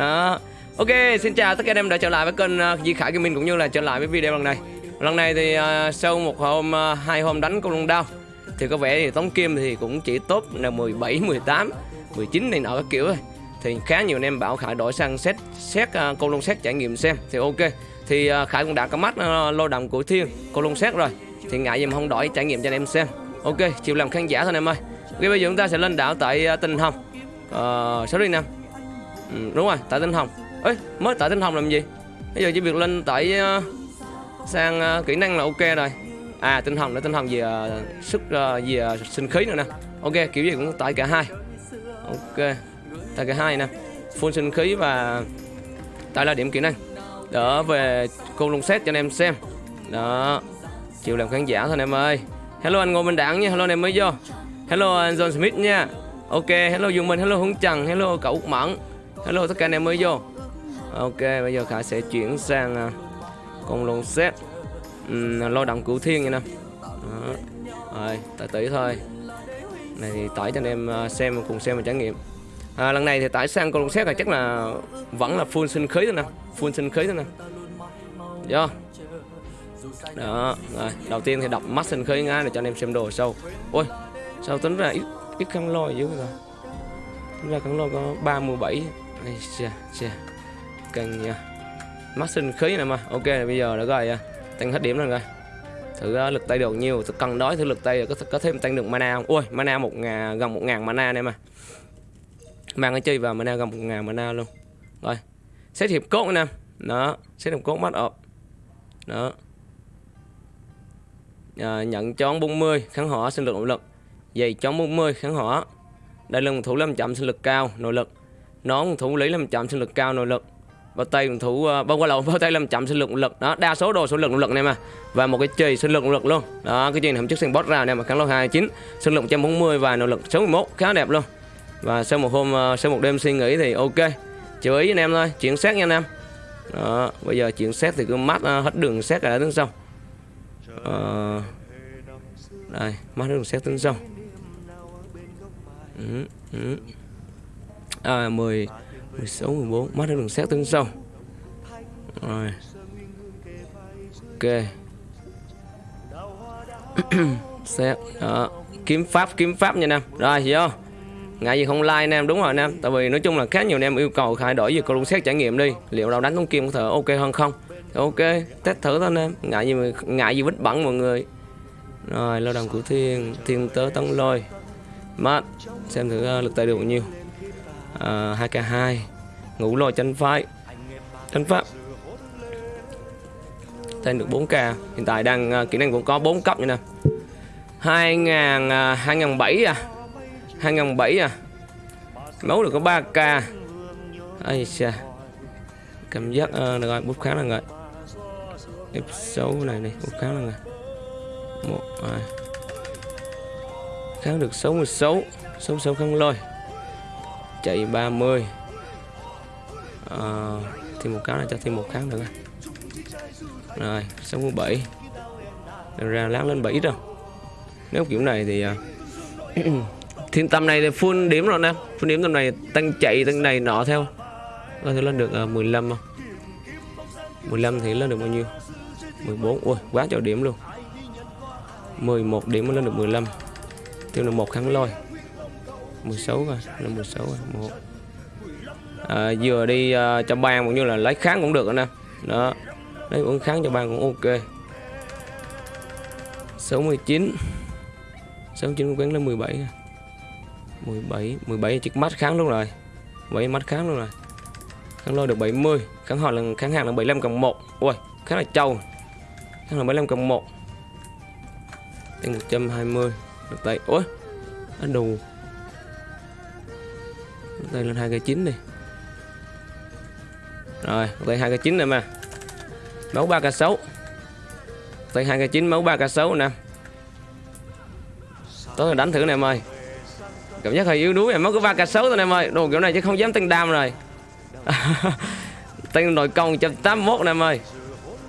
đó. Ok xin chào tất cả anh em đã trở lại với kênh ờ, uh, Di Khải Gaming cũng như là trở lại với video lần này. Lần này thì uh, sau một hôm uh, hai hôm đánh con lông đao thì có vẻ thì tống kim thì cũng chỉ tốt là 17 18 19 này nọ các kiểu thôi. Thì khá nhiều anh em bảo Khải đổi sang xét xét uh, con lông xét trải nghiệm xem thì ok. Thì uh, Khải cũng đã có mắt uh, lô đầm của Thiên con lông xét rồi. Thì ngại gì mà không đổi trải nghiệm cho anh em xem. Ok chịu làm khán giả thôi anh em ơi. Ok bây giờ chúng ta sẽ lên đảo tại uh, tình Hồng. Uh, sorry năm ừ, đúng rồi tại Tinh Hồng. Ấy mới tại Tinh Hồng làm gì? Bây giờ chỉ việc lên tại uh, ờ, sang uh, kỹ năng là ok rồi. À Tinh Hồng để Tinh Hồng về uh, ờ, sức uh, về uh, sinh khí nữa nè. Ok kiểu gì cũng tại cả hai. Ok tại cả hai nè. Full sinh khí và tại là điểm kỹ năng. Đỡ về cung lông xét cho anh em xem. Đó chịu làm khán giả thôi anh em ơi. Hello anh ngô minh đảng nha hello anh em mới vô. Hello anh john smith nha. Ok hello dương minh hello hướng trần hello cậu út mẫn hello tất cả anh em mới vô. Ok bây giờ khải sẽ chuyển sang uh, con lồng xếp. Um, lo động cửu thiên nha nè. Rồi tải tỷ thôi. Này thì tải cho anh em uh, xem cùng xem và trải nghiệm. À, lần này thì tải sang con lồng xếp là chắc là vẫn là full sinh khí thôi nè. Full sinh khí thôi nè. Do đó rồi đầu tiên thì đọc mắt sinh khí ngay để cho anh em xem đồ sâu. Ôi sao tính ra ít ít khăn lôi dữ rồi tính ra khăn lôi có 37 Ây chà chà. Cần nha mắt sinh khí nè mà. Ok bây giờ đã rồi à, tăng hết điểm rồi rồi thử uh, lực tay được nhiều thử cần đói thử lực tay à, có có thêm tăng được mana không? Ui mana một ngàn gần một ngàn mana này mà. Mang cái chơi vào mana gần một ngàn mana luôn. Rồi xét hiệp cốt nè. Đó xét hiệp cốt mắt ọp đó. À, nhận chón 40 kháng hỏa sinh lực nội lực. Giày chón 40 kháng hỏa. Đây lưng thủ 500 sinh lực cao nội lực nón thủ lý 500 sinh lực cao nội lực. Bao tay thủ uh, ờ, bao qua lậu bao tay 500 sinh lực nội lực. Đó đa số đồ số lực nội lực này mà. Và một cái chì sinh lực nội lực luôn. Đó cái chì này trước sinh boss ra này mà kháng lô 29 sinh lực 140 và nội lực 61 khá đẹp luôn. Và sau một hôm uh, sau một đêm suy nghĩ thì ok. Chú ý anh em thôi chuyển xét nha anh em. Đó bây giờ chuyển xét thì cứ mắt uh, ờ, hết đường xét cả đứng sau. Uh, đây mắt hết đường xét đứng sau. Ừ, ừ à 10 16 14 mắt đường xét tính sau. Rồi. Ok. Xét đó. Kiếm pháp kiếm pháp nha nam. Rồi vô ngại gì không like nam đúng rồi nam. Tại vì nói chung là khá nhiều em yêu cầu thay đổi về cầu xét trải nghiệm đi. Liệu đâu đánh con kim có thể ok hơn không? Ok test thử thôi nam. Ngại gì mà ngại gì vít bẩn mọi người. Rồi lao động của thiên thiên tớ tấn lôi. Mắt xem thử uh, lực tay được bao nhiêu. Ờ, à, 2k2 ngủ lòi chân phái chân pháp. Thêm được 4k hiện tại đang uh, kỹ năng cũng có 4 cấp như nè. 2000 uh, 2007 à. 2007 à. Máu được có 3k ai xa cảm giác uh, được rồi bút khá là rồi F6 này này bút khá là rồi một hai. Kháng được 66 66 kháng lôi chạy 30 à, ờ, thêm một cái là cho thêm một kháng nữa rồi 67 Đừng ra lát lên 7 rồi. Nếu kiểu này thì uh, thiên tâm này thì full điểm rồi nè. Full điểm tầm này tăng chạy tăng này nọ theo. Có thể lên được à, uh, 15 không? 15 thì lên được bao nhiêu? 14 ui quá cho điểm luôn. 11 điểm mới lên được 15 thêm là một kháng lôi. 16 rồi là 16 rồi một. À, vừa đi uh, cho ban cũng như là lấy kháng cũng được anh em đó lấy uống kháng cho ban cũng ok. 69 69 quán lên 17 17 17 chiếc mắt kháng luôn rồi. 7 mắt kháng luôn rồi. Kháng lôi được 70 kháng họ là kháng hàng là 75 cộng 1 ui khá là trâu. Kháng là 75 cộng 1 tăng 120 được tay ôi anh đủ đây, lên 2 cây 9 đi. Rồi tay 2 cây 9 này mà. Máu 3 k 6 tay 2 cây 9 máu 3 k 6 nè. Tối đánh thử này em ơi. Cảm giác hơi yếu đuối em máu có 3 k 6 thôi em ơi. Đồ kiểu này chứ không dám tăng đam rồi. Tăng nội công 181 nè em ơi.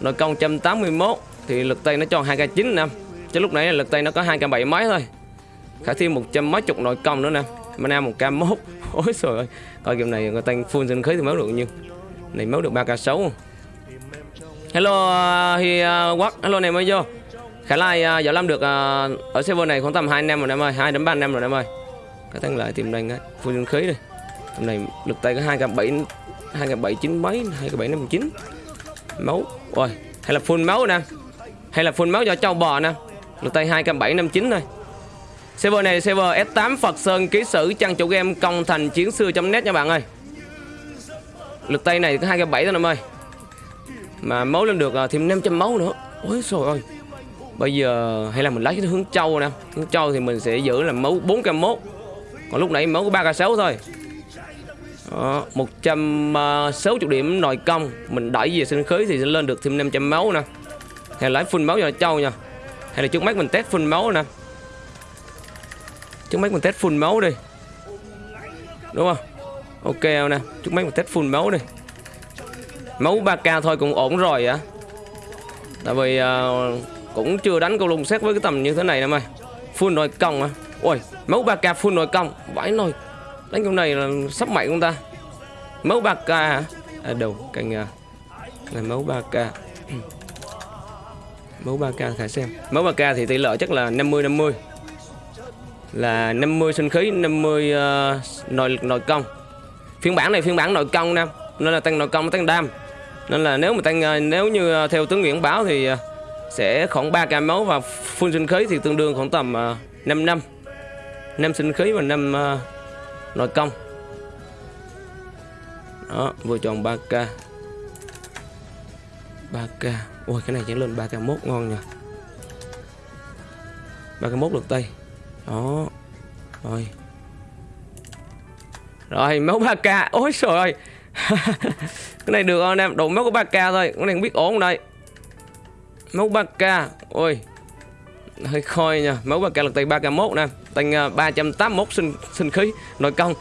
Nội công 181 thì lực tay nó cho 2 k 9 nè. Chứ lúc nãy lực tay nó có 2 k 7 mấy thôi. Khả thêm một trăm mấy chục nội công nữa nè. Mana một k 1 ôi trời ơi. Coi game này người ta full sân khí thì máu được nhiêu này máu được 3k sáu. Hello thì hi à, uh, quốc hello này mới vô. Khả lai uh, giờ làm được uh, ở server này khoảng tầm hai năm rồi em ơi. Hai đến ba năm rồi em ơi. Cái thằng lại tìm đánh full sân khí đi. Tầm này lực tay có hai k 7 2k 7 9 mấy hai k 7 5 9 máu. Ôi hay là full máu nè. Hay là full máu cho châu bò nè. Lực tay hai k 7 5 9 thôi Server này server S8 Phật Sơn ký sử trang chủ game công thành chiến xưa.net nha bạn ơi. Lực tay này có 2 7 thôi em ơi. Mà máu lên được à, thêm 500 máu nữa. Ôi trời ơi. Bây giờ hay là mình lấy cái hướng châu nè. Hướng châu thì mình sẽ giữ là máu 4k1. Còn lúc nãy máu có 3k6 thôi. Đó, 160 à, điểm nội công Mình đẩy về sinh khí thì sẽ lên được thêm 500 máu nè Hay là lấy full máu cho châu nha Hay là trước mắt mình test full máu nè Trước mắt mình test full máu đi. Đúng không? Ok nè. Trước mắt mình test full máu đi. Máu 3k thôi cũng ổn rồi á Tại vì uh, Cũng chưa đánh câu lùng xét với cái tầm như thế này nè mày. Full nội công à Ôi máu 3k full nội công. Vãi nồi. Đánh con này là sắp mạnh không ta? Máu 3k hả? À đâu cành à. Là máu 3k Máu 3k khả xem. Máu 3k thì tỷ lệ chắc là 50-50 là 50 sinh khí 50 uh, ờ, nội nội công. Phiên bản này phiên bản nội công nè nên là tăng nội công tăng đam. Nên là nếu mà tăng uh, nếu như uh, theo tướng Nguyễn báo thì uh, sẽ khoảng 3 ca máu và full sinh khí thì tương đương khoảng tầm uh, 5 năm. 5 sinh khí và 5 uh, nội công. Đó vừa chọn 3k 3k ôi cái này chẳng lên 3k mốt ngon nha 3k mốt được tay đó. Rồi. Rồi máu 3k ôi trời ơi. Cái này được không em? Đủ máu của 3k thôi. Cái này không biết ổn đây? Máu 3k ôi. Hơi khôi nha. Máu 3k lực tay 3k 1 nè. Tăng uh, 381 sinh sinh khí nội công.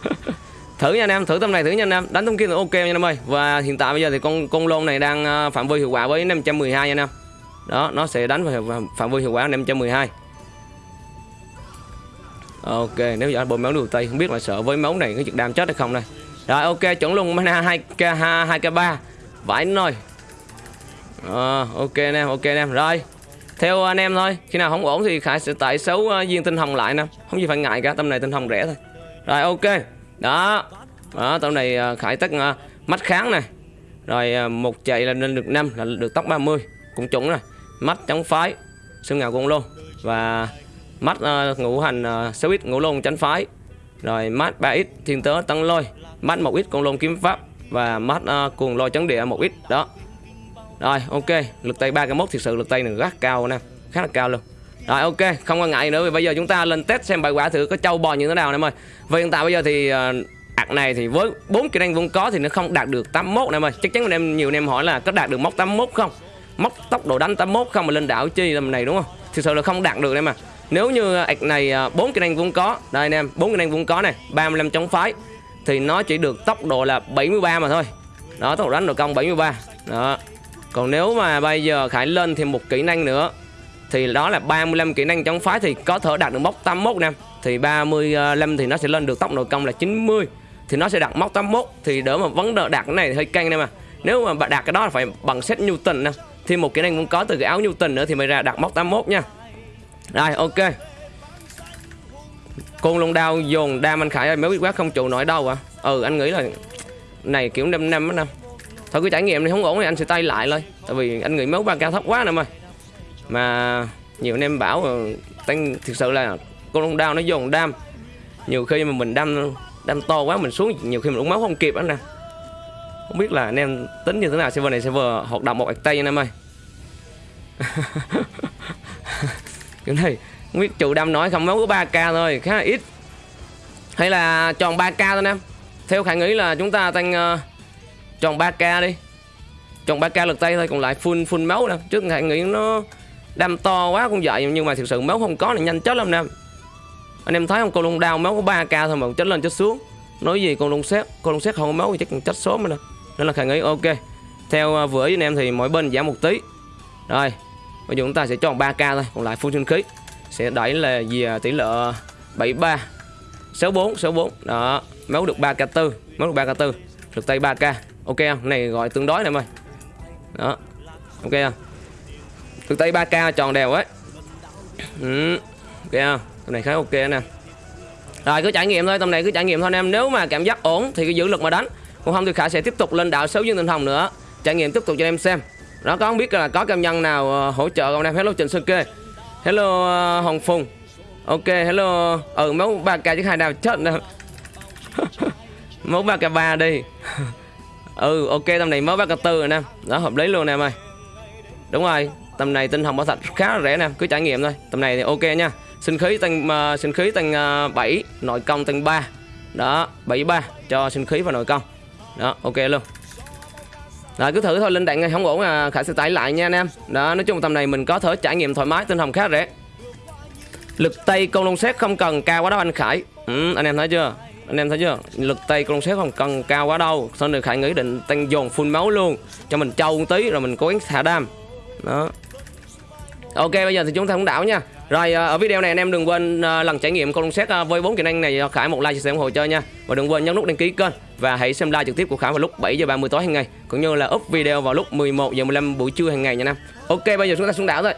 Thử nha anh em. Thử tầm này thử nha anh em. Đánh thông kia là ok nha anh em ơi. Và hiện tại bây giờ thì con con lôn này đang à, phạm vi hiệu quả với 512 nha anh em. Đó nó sẽ đánh vào phạm vi hiệu quả 512 Ok, nếu giờ bơm máu đầu tây không biết là sợ với máu này có chuyện đam chết hay không đây. Rồi ok, chuẩn luôn mana 2k 2 k 3. Vãi rồi. À, ờ, ok anh em, ok anh em. Rồi. Theo anh em thôi, khi nào không ổn thì Khải sẽ tải xấu ờ, uh, viên tinh hồng lại nè. Không gì phải ngại cả, tầm này tinh hồng rẻ thôi. Rồi ok. Đó. Đó, tầm này uh, Khải tắt uh, mắt kháng này. Rồi uh, một chạy là lên được 5 là được tóc 30, cũng chuẩn rồi. Mắt chống phái, xương ngào cũng luôn. Và mắt uh, ờ, ngũ hành uh, 6 ít ngũ lôn chánh phái. Rồi mắt 3 ít thiên tớ tăng lôi. Mắt một ít con lôn kiếm pháp. Và mắt uh, ờ, cuồng lôi chấn địa một ít. Đó. Rồi ok. Lực tay ba cái mốt thực sự lực tay này rất cao nè. Khá là cao luôn. Rồi ok. Không quan ngại nữa vì bây giờ chúng ta lên test xem bài quả thử có trâu bò như thế nào em ơi. Và hiện tại bây giờ thì uh, ạc này thì với bốn kỹ năng vốn có thì nó không đạt được 81 em ơi. Chắc chắn anh em nhiều anh em hỏi là có đạt được mốc 81 không? Mốc tốc độ đánh 81 không mà lên đảo chi làm này đúng không? Thực sự là không đạt được em mà nếu như à, ạc này à, bốn kỹ năng vốn có đây anh em bốn kỹ năng vốn có này 35 chống phái thì nó chỉ được tốc độ là 73 mà thôi. Đó tốc độ đánh độ công 73 đó. Còn nếu mà bây giờ khải lên thêm một kỹ năng nữa thì đó là 35 kỹ năng chống phái thì có thể đạt được mốc 81 nè. Thì 35 thì nó sẽ lên được tốc độ công là 90 thì nó sẽ đạt mốc 81 thì đỡ mà vấn đề đạt cái này thì hơi căng em mà. Nếu mà đạt cái đó là phải bằng set Newton nè. Thêm một kỹ năng cũng có từ cái áo Newton nữa thì mới ra đạt mốc 81 nha rồi, ok. Côn lông đao dồn đam anh Khải ơi Mới biết quá không trụ nổi đâu à Ừ anh nghĩ là Này kiểu 5 năm á năm. Thôi cái trải nghiệm này không ổn thì anh sẽ tay lại thôi Tại vì anh nghĩ máu ba cao thấp quá nè ơi Mà nhiều anh em bảo ờ, tăng thực sự là côn lông đao nó dồn đam. Nhiều khi mà mình đâm đâm to quá mình xuống, Nhiều khi mình uống máu không kịp á nè. Không biết là anh em tính như thế nào, server này server hoạt động một ạc tay anh em ơi. cái này không biết chủ đâm nói không máu có 3k thôi khá là ít. Hay là tròn 3k thôi em theo khả nghĩ là chúng ta tăng uh, tròn 3k đi. Tròn 3k lực tay thôi còn lại full full máu nè. Trước khả nghĩ nó đâm to quá cũng vậy nhưng mà thực sự máu không có là nhanh chết lắm nè. Anh em thấy không? Con lông đao máu có 3k thôi mà chết lên chết xuống. Nói gì con lông xét con lông xét không có máu thì chắc chết sớm nữa nên là khả nghĩ ok. Theo uh, vừa ý anh em thì mỗi bên giảm một tí. Rồi bây giờ chúng ta sẽ chọn 3k thôi, còn lại full chân khí. Sẽ đẩy là gì à? tỷ lệ 73 64 64 đó máu được 3k4 máu được 3k4 thực tay 3k ok không? Này gọi tương đối này em ơi đó, ok không? Thực tay 3k tròn đều ấy. Ừ. ok không? Tầm này khá ok nè. Rồi, cứ trải nghiệm thôi, tầm này cứ trải nghiệm thôi anh em. Nếu mà cảm giác ổn thì cứ giữ lực mà đánh. Còn không thì khả sẽ tiếp tục lên đạo xấu dương tinh hồng nữa. Trải nghiệm tiếp tục cho em xem đó có không biết là có công nhân nào ờ, hỗ trợ không em hello trịnh sơn kê. Hello ờ, hồng phùng. Ok hello ừ máu ba k chứ hai nào chết nè máu ba k ba đi. Ừ ok tầm này máu ba k tư rồi nè đó hợp lý luôn nè em ơi. Đúng rồi tầm này tinh hồng bảo thạch khá là rẻ nè cứ trải nghiệm thôi. Tầm này thì ok nha. Sinh khí tăng uh, sinh khí tăng uh, 7 nội công tăng 3 đó 73 cho sinh khí và nội công. Đó ok luôn rồi cứ thử thôi linh đạn không ổn à khải sẽ tải lại nha anh em. Đó nói chung tầm này mình có thể trải nghiệm thoải mái tinh hồng khá rẻ. Lực tay con lông xét không cần cao quá đâu anh khải. Ừ, anh em thấy chưa? Anh em thấy chưa? Lực tay con lông xét không cần cao quá đâu. Sau này khải nghĩ định tăng dồn full máu luôn cho mình trâu một tí rồi mình cố gắng thả đam. Đó. Ok bây giờ thì chúng ta cũng đảo nha. Rồi ờ, ở video này anh em đừng quên ờ, lần trải nghiệm con xét ờ, với bốn kỹ năng này Khải một like chia sẻ ủng hộ chơi nha. Và đừng quên nhấn nút đăng ký kênh và hãy xem live trực tiếp của Khải vào lúc 7 giờ 30 tối hàng ngày, cũng như là up video vào lúc 11 giờ 15 buổi trưa hàng ngày nha Nam. ok, bây giờ chúng ta xuống đảo rồi.